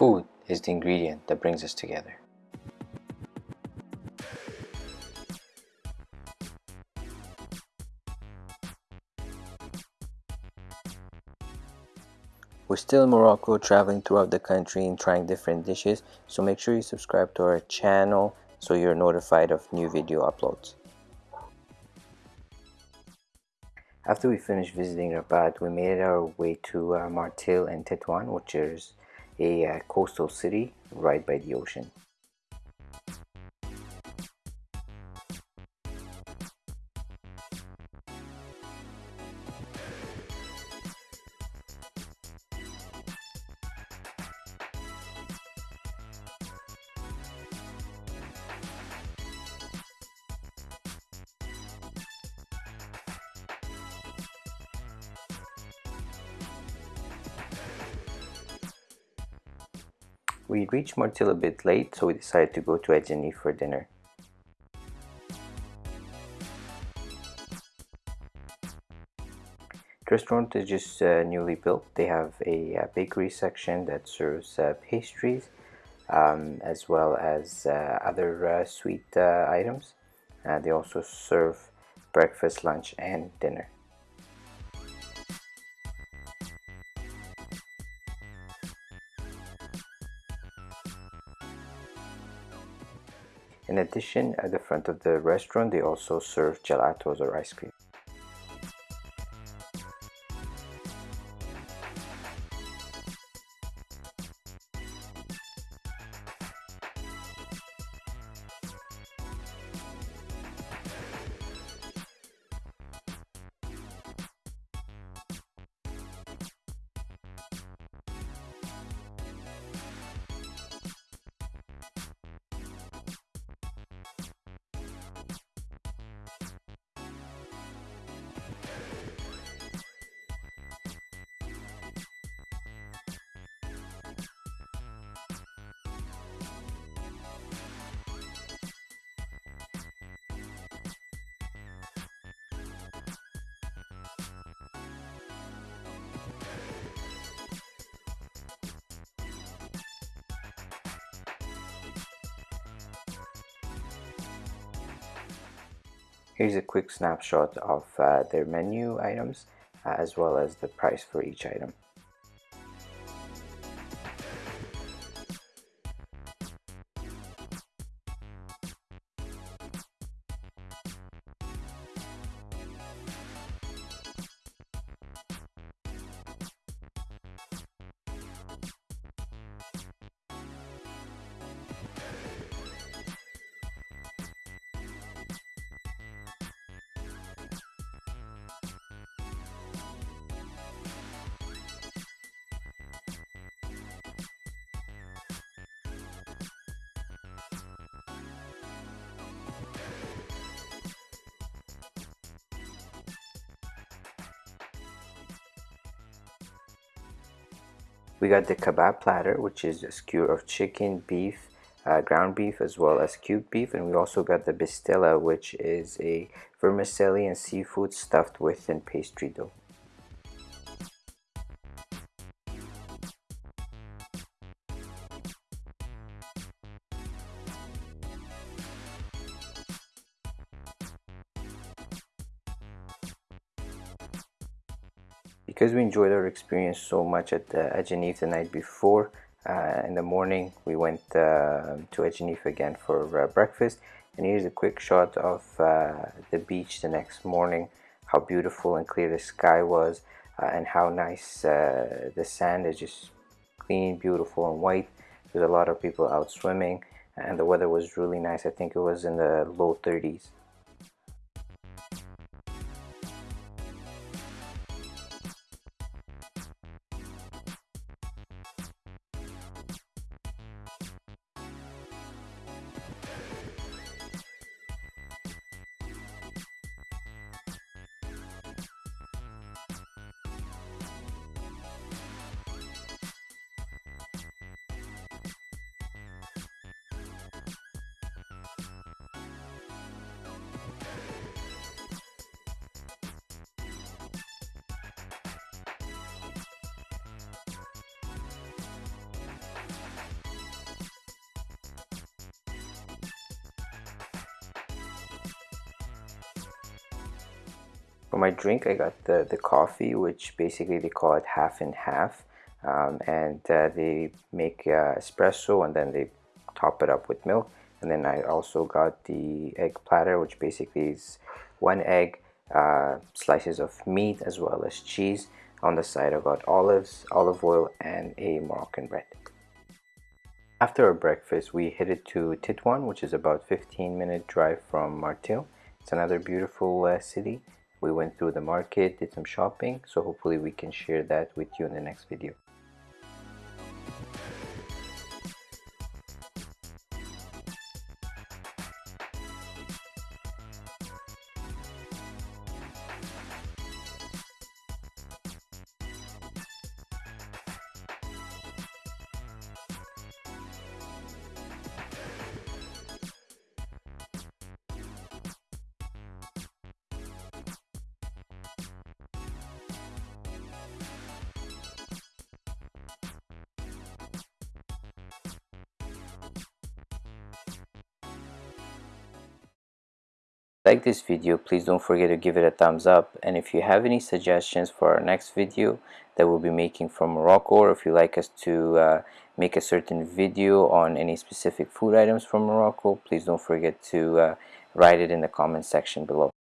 Food is the ingredient that brings us together. We're still in Morocco traveling throughout the country and trying different dishes so make sure you subscribe to our channel so you're notified of new video uploads. After we finished visiting Rabat, we made our way to uh, Martil and Tetuan which is a uh, coastal city right by the ocean. We reached Martil a bit late, so we decided to go to Edgenif for dinner. The restaurant is just uh, newly built. They have a, a, uh, bakery section that serves uh, pastries um, as well as uh, other uh, sweet uh, items. they also serve breakfast, lunch, and dinner. In addition, at the front of the restaurant, they also serve gelatos or ice cream. Here's a quick snapshot of uh, their menu items uh, as well as the price for each item. We got the kebab platter, which is a skewer of chicken, beef, uh, ground beef, as well as cubed beef. And we also got the bistella, which is a vermicelli and seafood stuffed with pastry dough. Because we enjoyed our experience so much at uh, Edgenif the night before uh, in the morning we went uh, to Edgenif again for uh, breakfast. And here's a quick shot of uh, the beach the next morning how beautiful and clear the sky was uh, and how nice the sand is just clean beautiful and white there's a lot of people out swimming and the weather was really nice. I think it was in the low 30s my drink I got the, the coffee which basically they call it half and half. Um, and uh, they make uh, espresso and then they top it up with milk. And then I also got the egg platter which basically is one egg uh, slices of meat as well as cheese. On the side I got olives olive oil and a Moroccan bread. After our breakfast we headed to Titwan which is about 15 minute drive from Martil it's another beautiful uh, city we went through the market did some shopping so hopefully we can share that with you in the next video like this video please don't forget to give it a thumbs up. And if you have any suggestions for our next video that we'll be making from Morocco or if you like us to uh, make a certain video on any specific food items from Morocco please don't forget to uh, write it in the comment section below